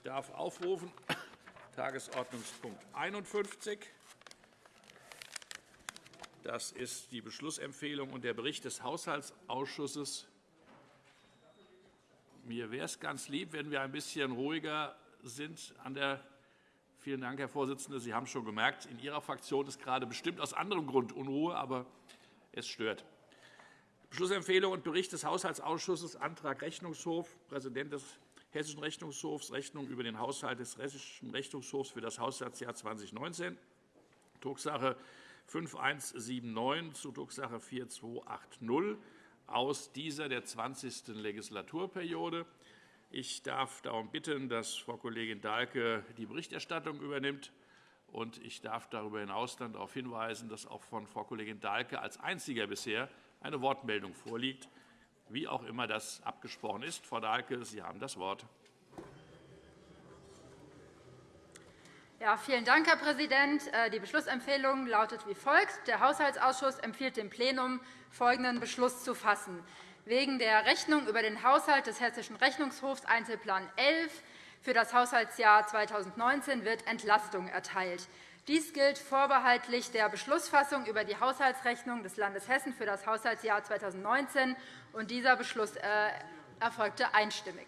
Ich darf aufrufen Tagesordnungspunkt 51. Das ist die Beschlussempfehlung und der Bericht des Haushaltsausschusses. Mir wäre es ganz lieb, wenn wir ein bisschen ruhiger sind an der Vielen Dank, Herr Vorsitzender. Sie haben schon gemerkt, in Ihrer Fraktion ist gerade bestimmt aus anderem Grund Unruhe, aber es stört. Beschlussempfehlung und Bericht des Haushaltsausschusses, Antrag Rechnungshof, Präsident des Hessischen Rechnungshofs, Rechnung über den Haushalt des Hessischen Rechnungshofs für das Haushaltsjahr 2019, Drucksache 5179 zu Drucksache 4280 aus dieser der 20. Legislaturperiode. Ich darf darum bitten, dass Frau Kollegin Dahlke die Berichterstattung übernimmt. Und ich darf darüber hinaus dann darauf hinweisen, dass auch von Frau Kollegin Dahlke als einziger bisher eine Wortmeldung vorliegt, wie auch immer das abgesprochen ist. Frau Dahlke, Sie haben das Wort. Ja, vielen Dank, Herr Präsident. Äh, die Beschlussempfehlung lautet wie folgt. Der Haushaltsausschuss empfiehlt dem Plenum, folgenden Beschluss zu fassen. Wegen der Rechnung über den Haushalt des Hessischen Rechnungshofs Einzelplan 11 für das Haushaltsjahr 2019 wird Entlastung erteilt. Dies gilt vorbehaltlich der Beschlussfassung über die Haushaltsrechnung des Landes Hessen für das Haushaltsjahr 2019. Und dieser Beschluss äh, erfolgte einstimmig.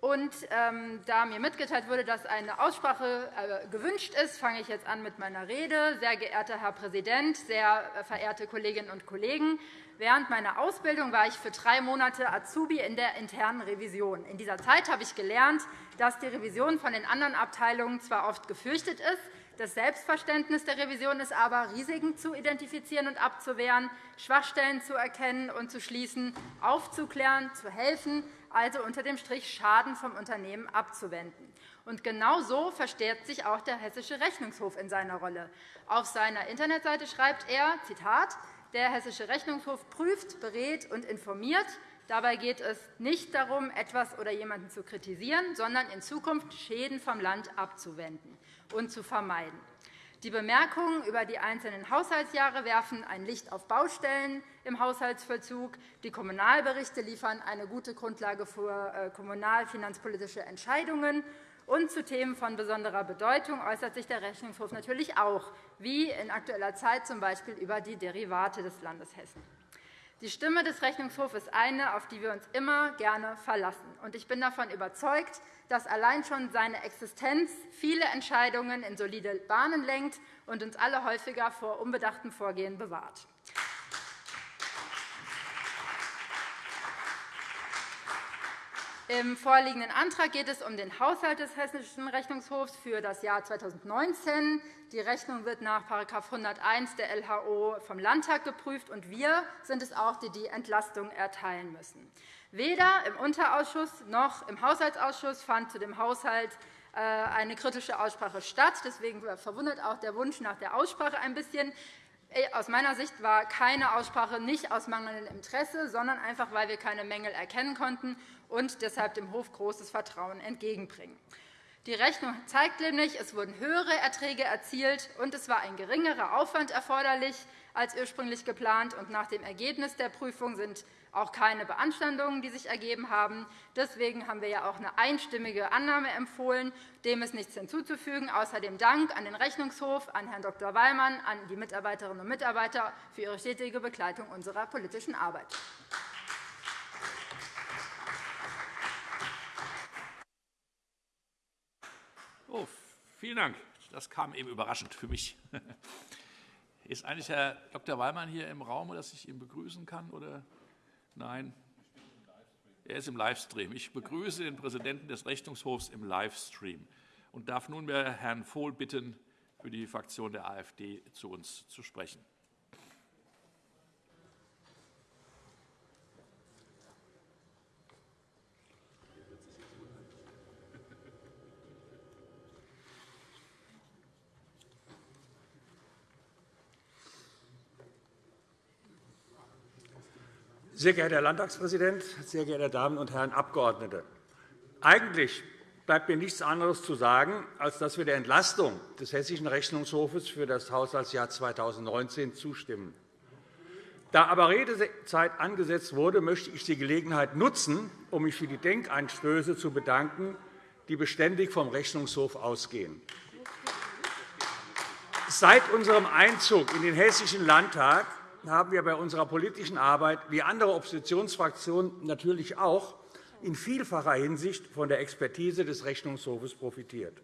Und ähm, da mir mitgeteilt wurde, dass eine Aussprache äh, gewünscht ist, fange ich jetzt an mit meiner Rede. Sehr geehrter Herr Präsident, sehr äh, verehrte Kolleginnen und Kollegen! Während meiner Ausbildung war ich für drei Monate Azubi in der internen Revision. In dieser Zeit habe ich gelernt, dass die Revision von den anderen Abteilungen zwar oft gefürchtet ist, das Selbstverständnis der Revision ist aber, Risiken zu identifizieren und abzuwehren, Schwachstellen zu erkennen und zu schließen, aufzuklären, zu helfen, also unter dem Strich Schaden vom Unternehmen abzuwenden. Und genau so versteht sich auch der Hessische Rechnungshof in seiner Rolle. Auf seiner Internetseite schreibt er, Zitat, der Hessische Rechnungshof prüft, berät und informiert. Dabei geht es nicht darum, etwas oder jemanden zu kritisieren, sondern in Zukunft Schäden vom Land abzuwenden und zu vermeiden. Die Bemerkungen über die einzelnen Haushaltsjahre werfen ein Licht auf Baustellen im Haushaltsvollzug. Die Kommunalberichte liefern eine gute Grundlage für äh, kommunalfinanzpolitische Entscheidungen. Und zu Themen von besonderer Bedeutung äußert sich der Rechnungshof natürlich auch, wie in aktueller Zeit z. B. über die Derivate des Landes Hessen. Die Stimme des Rechnungshofs ist eine, auf die wir uns immer gerne verlassen. Ich bin davon überzeugt, dass allein schon seine Existenz viele Entscheidungen in solide Bahnen lenkt und uns alle häufiger vor unbedachtem Vorgehen bewahrt. Im vorliegenden Antrag geht es um den Haushalt des Hessischen Rechnungshofs für das Jahr 2019. Die Rechnung wird nach § 101 der LHO vom Landtag geprüft, und wir sind es auch, die die Entlastung erteilen müssen. Weder im Unterausschuss noch im Haushaltsausschuss fand zu dem Haushalt äh, eine kritische Aussprache statt. Deswegen verwundert auch der Wunsch nach der Aussprache ein bisschen. Äh, aus meiner Sicht war keine Aussprache nicht aus mangelndem Interesse, sondern einfach, weil wir keine Mängel erkennen konnten und deshalb dem Hof großes Vertrauen entgegenbringen. Die Rechnung zeigt nämlich, es wurden höhere Erträge erzielt, und es war ein geringerer Aufwand erforderlich als ursprünglich geplant. Und nach dem Ergebnis der Prüfung sind auch keine Beanstandungen, die sich ergeben haben. Deswegen haben wir ja auch eine einstimmige Annahme empfohlen. Dem ist nichts hinzuzufügen. Außerdem Dank an den Rechnungshof, an Herrn Dr. Wallmann, an die Mitarbeiterinnen und Mitarbeiter für ihre stetige Begleitung unserer politischen Arbeit. Vielen Dank. Das kam eben überraschend für mich. Ist eigentlich Herr Dr. Wallmann hier im Raum, dass ich ihn begrüßen kann? Oder? Nein? Er ist im Livestream. Ich begrüße den Präsidenten des Rechnungshofs im Livestream und darf nunmehr Herrn Vohl bitten, für die Fraktion der AfD zu uns zu sprechen. Sehr geehrter Herr Landtagspräsident, sehr geehrte Damen und Herren Abgeordnete! Eigentlich bleibt mir nichts anderes zu sagen, als dass wir der Entlastung des Hessischen Rechnungshofes für das Haushaltsjahr 2019 zustimmen. Da aber Redezeit angesetzt wurde, möchte ich die Gelegenheit nutzen, um mich für die Denkanstöße zu bedanken, die beständig vom Rechnungshof ausgehen. Seit unserem Einzug in den Hessischen Landtag haben wir bei unserer politischen Arbeit, wie andere Oppositionsfraktionen natürlich auch, in vielfacher Hinsicht von der Expertise des Rechnungshofes profitiert.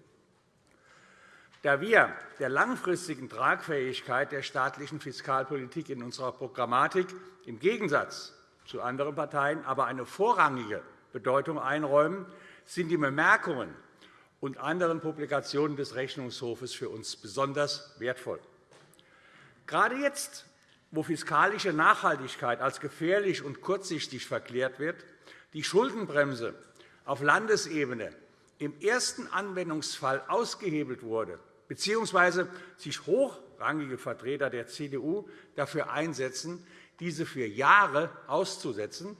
Da wir der langfristigen Tragfähigkeit der staatlichen Fiskalpolitik in unserer Programmatik im Gegensatz zu anderen Parteien aber eine vorrangige Bedeutung einräumen, sind die Bemerkungen und anderen Publikationen des Rechnungshofes für uns besonders wertvoll. Gerade jetzt, wo fiskalische Nachhaltigkeit als gefährlich und kurzsichtig verklärt wird, die Schuldenbremse auf Landesebene im ersten Anwendungsfall ausgehebelt wurde, bzw. sich hochrangige Vertreter der CDU dafür einsetzen, diese für Jahre auszusetzen,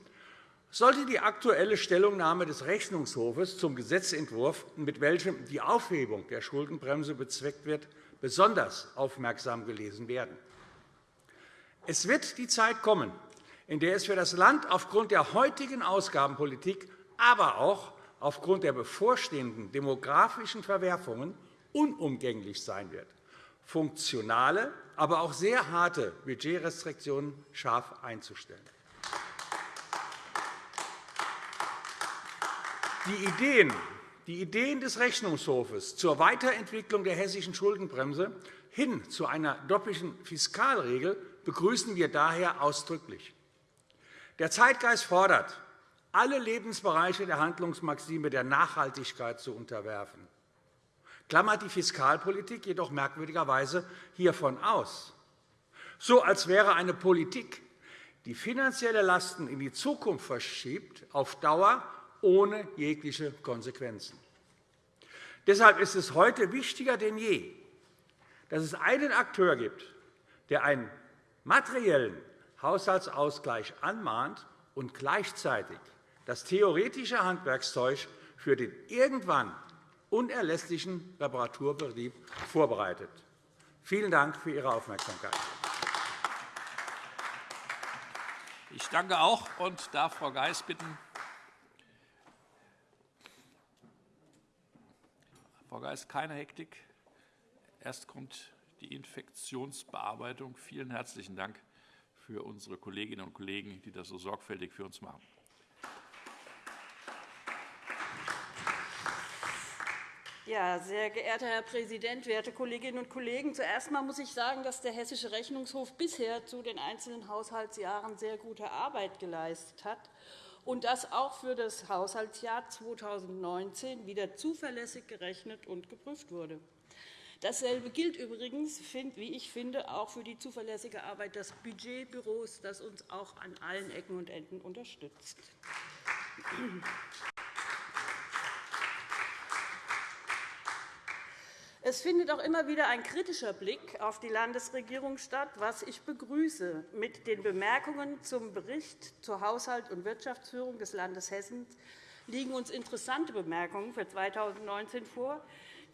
sollte die aktuelle Stellungnahme des Rechnungshofes zum Gesetzentwurf, mit welchem die Aufhebung der Schuldenbremse bezweckt wird, besonders aufmerksam gelesen werden. Es wird die Zeit kommen, in der es für das Land aufgrund der heutigen Ausgabenpolitik, aber auch aufgrund der bevorstehenden demografischen Verwerfungen unumgänglich sein wird, funktionale, aber auch sehr harte Budgetrestriktionen scharf einzustellen. Die Ideen, die Ideen des Rechnungshofes zur Weiterentwicklung der hessischen Schuldenbremse hin zu einer doppelten Fiskalregel begrüßen wir daher ausdrücklich. Der Zeitgeist fordert, alle Lebensbereiche der Handlungsmaxime der Nachhaltigkeit zu unterwerfen klammert die Fiskalpolitik jedoch merkwürdigerweise hiervon aus, so als wäre eine Politik, die finanzielle Lasten in die Zukunft verschiebt, auf Dauer ohne jegliche Konsequenzen. Deshalb ist es heute wichtiger denn je, dass es einen Akteur gibt, der einen materiellen Haushaltsausgleich anmahnt und gleichzeitig das theoretische Handwerkszeug für den irgendwann unerlässlichen Reparaturbetrieb vorbereitet. Vielen Dank für Ihre Aufmerksamkeit. Ich danke auch und darf Frau Geis bitten, Frau Geis, keine Hektik. Erst kommt die Infektionsbearbeitung. Vielen herzlichen Dank für unsere Kolleginnen und Kollegen, die das so sorgfältig für uns machen. Ja, sehr geehrter Herr Präsident, werte Kolleginnen und Kollegen! Zuerst einmal muss ich sagen, dass der Hessische Rechnungshof bisher zu den einzelnen Haushaltsjahren sehr gute Arbeit geleistet hat und dass auch für das Haushaltsjahr 2019 wieder zuverlässig gerechnet und geprüft wurde. Dasselbe gilt übrigens, wie ich finde, auch für die zuverlässige Arbeit des Budgetbüros, das uns auch an allen Ecken und Enden unterstützt. Es findet auch immer wieder ein kritischer Blick auf die Landesregierung statt, was ich begrüße. Mit den Bemerkungen zum Bericht zur Haushalt- und Wirtschaftsführung des Landes Hessen liegen uns interessante Bemerkungen für 2019 vor,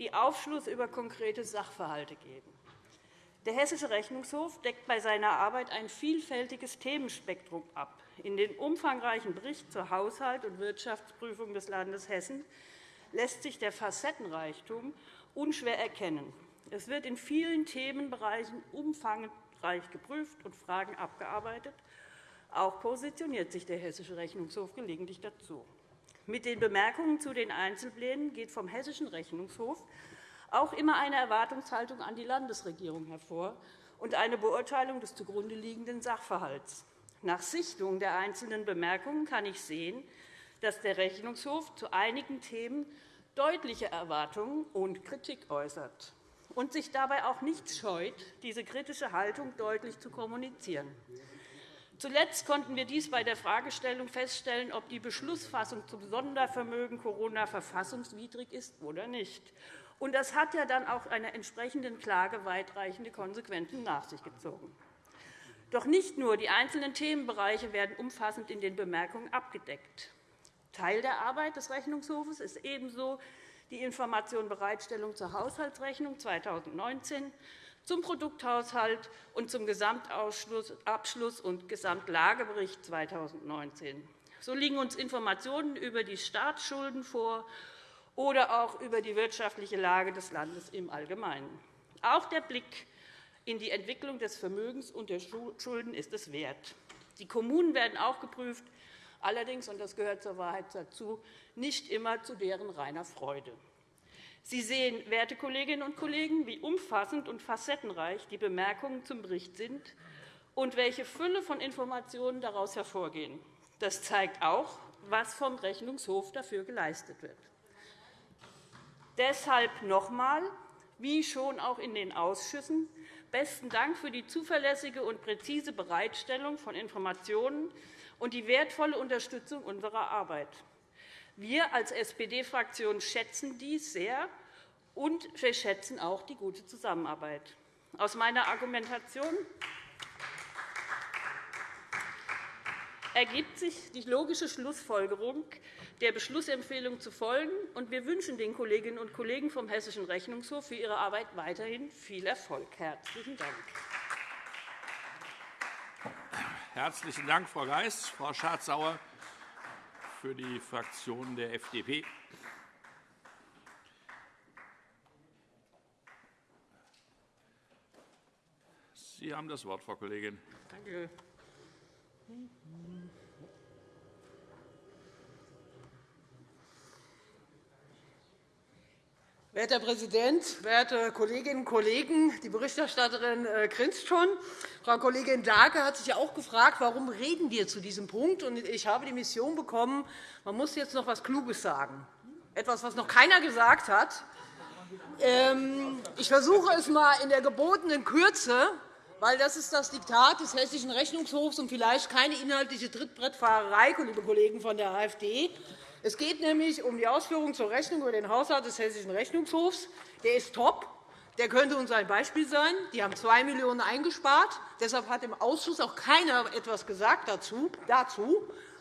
die Aufschluss über konkrete Sachverhalte geben. Der Hessische Rechnungshof deckt bei seiner Arbeit ein vielfältiges Themenspektrum ab. In den umfangreichen Bericht zur Haushalt- und Wirtschaftsprüfung des Landes Hessen lässt sich der Facettenreichtum unschwer erkennen. Es wird in vielen Themenbereichen umfangreich geprüft und Fragen abgearbeitet. Auch positioniert sich der Hessische Rechnungshof gelegentlich dazu. Mit den Bemerkungen zu den Einzelplänen geht vom Hessischen Rechnungshof auch immer eine Erwartungshaltung an die Landesregierung hervor und eine Beurteilung des zugrunde liegenden Sachverhalts. Nach Sichtung der einzelnen Bemerkungen kann ich sehen, dass der Rechnungshof zu einigen Themen deutliche Erwartungen und Kritik äußert und sich dabei auch nicht scheut, diese kritische Haltung deutlich zu kommunizieren. Zuletzt konnten wir dies bei der Fragestellung feststellen, ob die Beschlussfassung zum Sondervermögen Corona verfassungswidrig ist oder nicht. Und das hat ja dann auch einer entsprechenden Klage weitreichende Konsequenzen nach sich gezogen. Doch nicht nur die einzelnen Themenbereiche werden umfassend in den Bemerkungen abgedeckt. Teil der Arbeit des Rechnungshofes ist ebenso die Information Bereitstellung zur Haushaltsrechnung 2019 zum Produkthaushalt und zum Gesamtabschluss und Gesamtlagebericht 2019. So liegen uns Informationen über die Staatsschulden vor oder auch über die wirtschaftliche Lage des Landes im Allgemeinen. Auch der Blick in die Entwicklung des Vermögens und der Schulden ist es wert. Die Kommunen werden auch geprüft, allerdings, und das gehört zur Wahrheit dazu, nicht immer zu deren reiner Freude. Sie sehen, werte Kolleginnen und Kollegen, wie umfassend und facettenreich die Bemerkungen zum Bericht sind und welche Fülle von Informationen daraus hervorgehen. Das zeigt auch, was vom Rechnungshof dafür geleistet wird. Deshalb noch einmal, wie schon auch in den Ausschüssen, besten Dank für die zuverlässige und präzise Bereitstellung von Informationen und die wertvolle Unterstützung unserer Arbeit. Wir als SPD-Fraktion schätzen dies sehr, und wir schätzen auch die gute Zusammenarbeit. Aus meiner Argumentation ergibt sich die logische Schlussfolgerung, der Beschlussempfehlung zu folgen. und Wir wünschen den Kolleginnen und Kollegen vom Hessischen Rechnungshof für ihre Arbeit weiterhin viel Erfolg. Herzlichen Dank. Herzlichen Dank, Frau Geis. Frau Schardt-Sauer für die Fraktion der FDP. Sie haben das Wort, Frau Kollegin. Danke. Werter Herr Präsident, werte Kolleginnen und Kollegen! Die Berichterstatterin äh, grinst schon. Frau Kollegin Dahlke hat sich ja auch gefragt, warum reden wir zu diesem Punkt. Ich habe die Mission bekommen, man muss jetzt noch etwas Kluges sagen, etwas, was noch keiner gesagt hat. Ähm, ich versuche es einmal in der gebotenen Kürze, weil das ist das Diktat des Hessischen Rechnungshofs und vielleicht keine inhaltliche Trittbrettfahrerei, liebe Kollegen von der AfD. Es geht nämlich um die Ausführungen zur Rechnung über den Haushalt des Hessischen Rechnungshofs. Der ist top. Der könnte uns ein Beispiel sein. Die haben 2 Millionen € eingespart. Deshalb hat im Ausschuss auch keiner etwas gesagt dazu.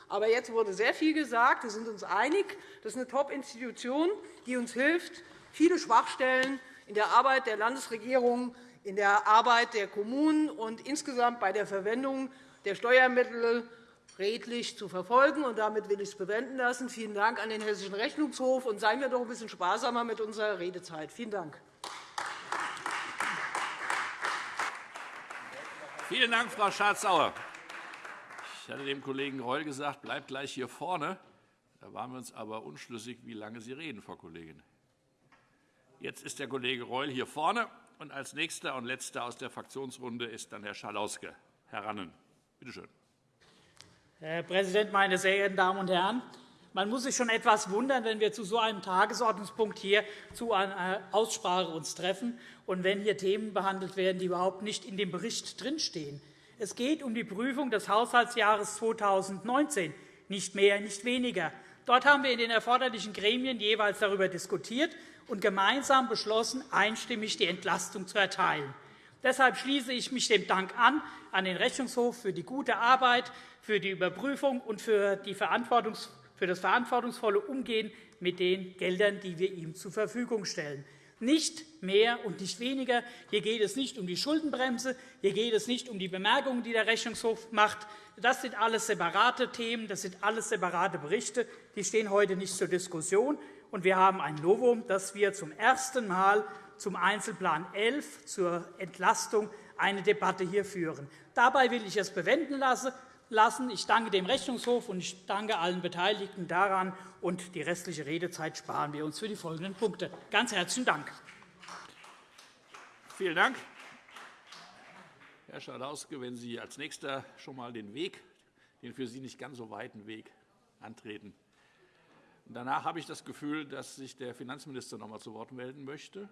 Aber jetzt wurde sehr viel gesagt. Wir sind uns einig. Das ist eine Top-Institution, die uns hilft, viele Schwachstellen in der Arbeit der Landesregierung, in der Arbeit der Kommunen und insgesamt bei der Verwendung der Steuermittel redlich zu verfolgen. Und damit will ich es bewenden lassen. Vielen Dank an den Hessischen Rechnungshof. Und seien wir doch ein bisschen sparsamer mit unserer Redezeit. Vielen Dank. Vielen Dank, Frau Schardt-Sauer. Ich hatte dem Kollegen Reul gesagt, bleibt gleich hier vorne. Da waren wir uns aber unschlüssig, wie lange Sie reden, Frau Kollegin. Jetzt ist der Kollege Reul hier vorne. Und als nächster und letzter aus der Fraktionsrunde ist dann Herr Schalauske herannen. Bitte schön. Herr Präsident, meine sehr geehrten Damen und Herren! Man muss sich schon etwas wundern, wenn wir zu so einem Tagesordnungspunkt hier zu einer Aussprache uns treffen und wenn hier Themen behandelt werden, die überhaupt nicht in dem Bericht drinstehen. Es geht um die Prüfung des Haushaltsjahres 2019, nicht mehr, nicht weniger. Dort haben wir in den erforderlichen Gremien jeweils darüber diskutiert und gemeinsam beschlossen, einstimmig die Entlastung zu erteilen. Deshalb schließe ich mich dem Dank an an den Rechnungshof für die gute Arbeit, für die Überprüfung und für, für das verantwortungsvolle Umgehen mit den Geldern, die wir ihm zur Verfügung stellen. Nicht mehr und nicht weniger. Hier geht es nicht um die Schuldenbremse, hier geht es nicht um die Bemerkungen, die der Rechnungshof macht. Das sind alles separate Themen, das sind alles separate Berichte. Die stehen heute nicht zur Diskussion. Und wir haben ein Novum, dass wir zum ersten Mal zum Einzelplan 11 zur Entlastung eine Debatte hier führen. Dabei will ich es bewenden lassen. Ich danke dem Rechnungshof und ich danke allen Beteiligten daran. Und die restliche Redezeit sparen wir uns für die folgenden Punkte. Ganz herzlichen Dank. Vielen Dank. Herr Schalauske, wenn Sie als Nächster schon einmal den Weg, den für Sie nicht ganz so weiten Weg antreten. Danach habe ich das Gefühl, dass sich der Finanzminister noch einmal zu Wort melden möchte.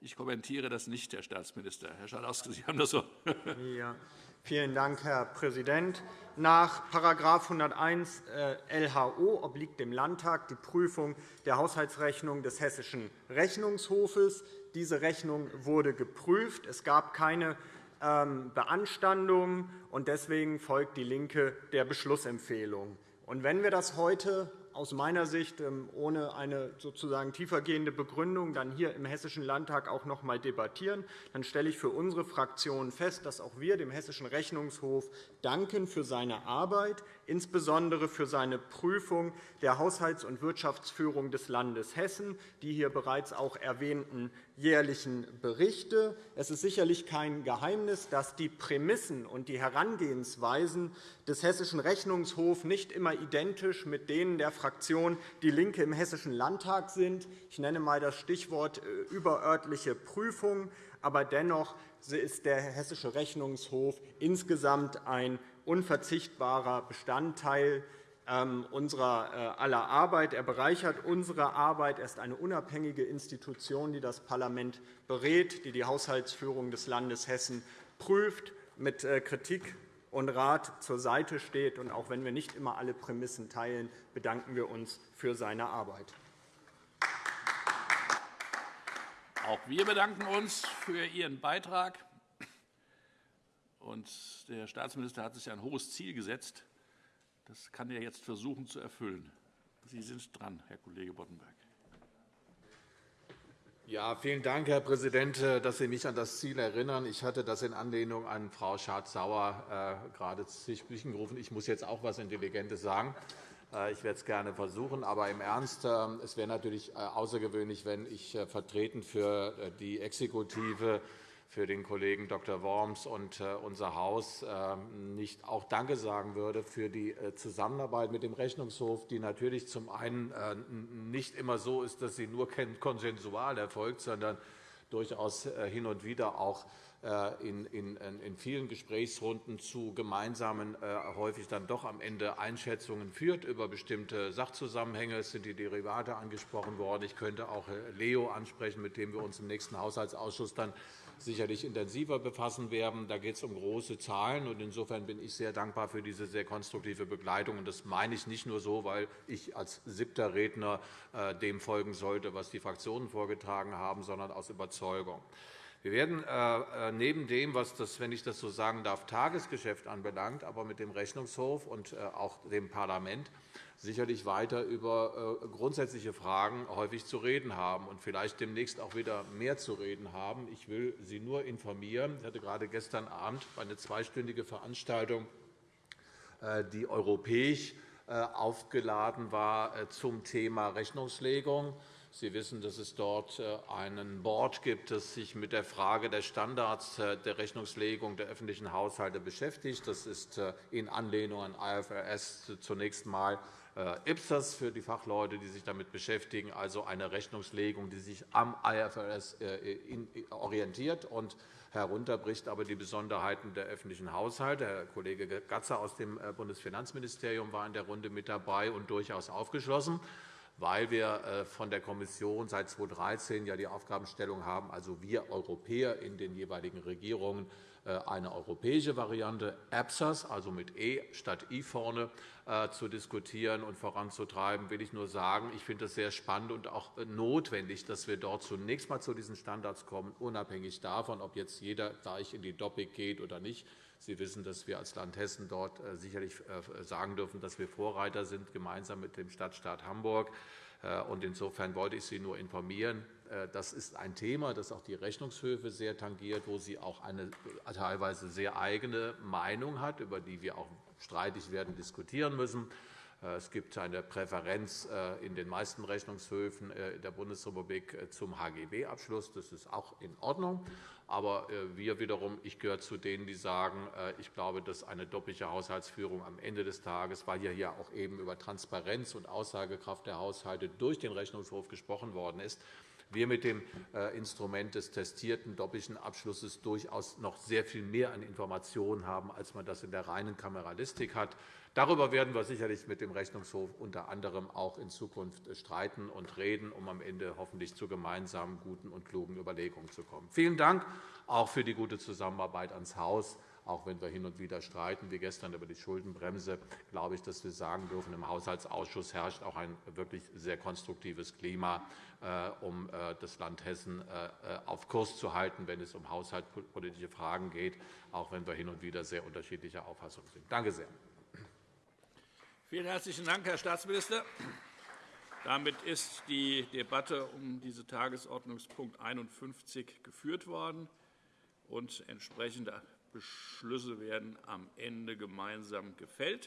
Ich kommentiere das nicht, Herr Staatsminister. Herr Schalauske, Sie haben das Wort. Ja. Vielen Dank, Herr Präsident. Nach § 101 LHO obliegt dem Landtag die Prüfung der Haushaltsrechnung des Hessischen Rechnungshofes. Diese Rechnung wurde geprüft. Es gab keine ähm, Beanstandungen, und deswegen folgt DIE LINKE der Beschlussempfehlung. wenn wir das heute aus meiner Sicht ähm, ohne eine sozusagen tiefergehende Begründung dann hier im Hessischen Landtag auch noch einmal debattieren. Dann stelle ich für unsere Fraktion fest, dass auch wir dem Hessischen Rechnungshof danken für seine Arbeit, insbesondere für seine Prüfung der Haushalts- und Wirtschaftsführung des Landes Hessen, die hier bereits auch erwähnten jährlichen Berichte. Es ist sicherlich kein Geheimnis, dass die Prämissen und die Herangehensweisen des Hessischen Rechnungshofs nicht immer identisch mit denen der Fraktion DIE LINKE im Hessischen Landtag sind. Ich nenne einmal das Stichwort äh, überörtliche Prüfung. Aber dennoch ist der Hessische Rechnungshof insgesamt ein unverzichtbarer Bestandteil ähm, unserer äh, aller Arbeit. Er bereichert unsere Arbeit. Er ist eine unabhängige Institution, die das Parlament berät, die die Haushaltsführung des Landes Hessen prüft, mit äh, Kritik und Rat zur Seite steht. Und auch wenn wir nicht immer alle Prämissen teilen, bedanken wir uns für seine Arbeit. Auch wir bedanken uns für Ihren Beitrag. Der Staatsminister hat sich ein hohes Ziel gesetzt. Das kann er jetzt versuchen zu erfüllen. Sie sind dran, Herr Kollege Boddenberg. Ja, vielen Dank, Herr Präsident, äh, dass Sie mich an das Ziel erinnern. Ich hatte das in Anlehnung an Frau Schardt-Sauer äh, gerade Sprechen gerufen. Ich muss jetzt auch etwas Intelligentes sagen. Äh, ich werde es gerne versuchen. Aber im Ernst, es wäre natürlich außergewöhnlich, wenn ich vertretend für die Exekutive für den Kollegen Dr. Worms und äh, unser Haus ähm, nicht auch Danke sagen würde für die äh, Zusammenarbeit mit dem Rechnungshof, die natürlich zum einen äh, nicht immer so ist, dass sie nur konsensual erfolgt, sondern durchaus hin und wieder auch in vielen Gesprächsrunden zu gemeinsamen, häufig dann doch am Ende Einschätzungen führt über bestimmte Sachzusammenhänge. Es sind die Derivate angesprochen worden. Ich könnte auch Leo ansprechen, mit dem wir uns im nächsten Haushaltsausschuss dann sicherlich intensiver befassen werden. Da geht es um große Zahlen. Insofern bin ich sehr dankbar für diese sehr konstruktive Begleitung. Das meine ich nicht nur so, weil ich als siebter Redner äh, dem folgen sollte, was die Fraktionen vorgetragen haben, sondern aus Überzeugung. Wir werden äh, äh, neben dem, was das, wenn ich das so sagen darf, Tagesgeschäft anbelangt, aber mit dem Rechnungshof und auch dem Parlament sicherlich weiter über äh, grundsätzliche Fragen häufig zu reden haben und vielleicht demnächst auch wieder mehr zu reden haben. Ich will Sie nur informieren. Ich hatte gerade gestern Abend eine zweistündige Veranstaltung, äh, die europäisch äh, aufgeladen war zum Thema Rechnungslegung. Sie wissen, dass es dort einen Board gibt, das sich mit der Frage der Standards der Rechnungslegung der öffentlichen Haushalte beschäftigt. Das ist in Anlehnung an IFRS zunächst einmal äh, IPSAS für die Fachleute, die sich damit beschäftigen, also eine Rechnungslegung, die sich am IFRS äh, orientiert und herunterbricht, aber die Besonderheiten der öffentlichen Haushalte. Herr Kollege Gatzer aus dem äh, Bundesfinanzministerium war in der Runde mit dabei und durchaus aufgeschlossen weil wir von der Kommission seit 2013 ja die Aufgabenstellung haben, also wir Europäer in den jeweiligen Regierungen äh, eine europäische Variante EPSAS, also mit E statt I vorne, äh, zu diskutieren und voranzutreiben, will ich nur sagen, ich finde es sehr spannend und auch äh, notwendig, dass wir dort zunächst einmal zu diesen Standards kommen, unabhängig davon, ob jetzt jeder gleich in die Doppik geht oder nicht. Sie wissen, dass wir als Land Hessen dort sicherlich sagen dürfen, dass wir Vorreiter sind, gemeinsam mit dem Stadtstaat Hamburg. Insofern wollte ich Sie nur informieren. Äh, das ist ein Thema, das auch die Rechnungshöfe sehr tangiert, wo sie auch eine teilweise sehr eigene Meinung hat, über die wir auch streitig werden diskutieren müssen. Äh, es gibt eine Präferenz äh, in den meisten Rechnungshöfen der Bundesrepublik zum HGB-Abschluss. Das ist auch in Ordnung. Aber wir wiederum, ich gehöre zu denen, die sagen, ich glaube, dass eine doppelte Haushaltsführung am Ende des Tages, weil hier ja auch eben über Transparenz und Aussagekraft der Haushalte durch den Rechnungshof gesprochen worden ist, wir mit dem äh, Instrument des testierten doppelten Abschlusses durchaus noch sehr viel mehr an Informationen haben, als man das in der reinen Kameralistik hat. Darüber werden wir sicherlich mit dem Rechnungshof unter anderem auch in Zukunft streiten und reden, um am Ende hoffentlich zu gemeinsamen guten und klugen Überlegungen zu kommen. Vielen Dank auch für die gute Zusammenarbeit ans Haus. Auch wenn wir hin und wieder streiten, wie gestern über die Schuldenbremse, glaube ich, dass wir sagen dürfen, im Haushaltsausschuss herrscht auch ein wirklich sehr konstruktives Klima, äh, um äh, das Land Hessen äh, auf Kurs zu halten, wenn es um haushaltspolitische Fragen geht, auch wenn wir hin und wieder sehr unterschiedlicher Auffassung sind. Danke sehr. Vielen herzlichen Dank, Herr Staatsminister. Damit ist die Debatte um diesen Tagesordnungspunkt 51 geführt worden, und entsprechende Beschlüsse werden am Ende gemeinsam gefällt.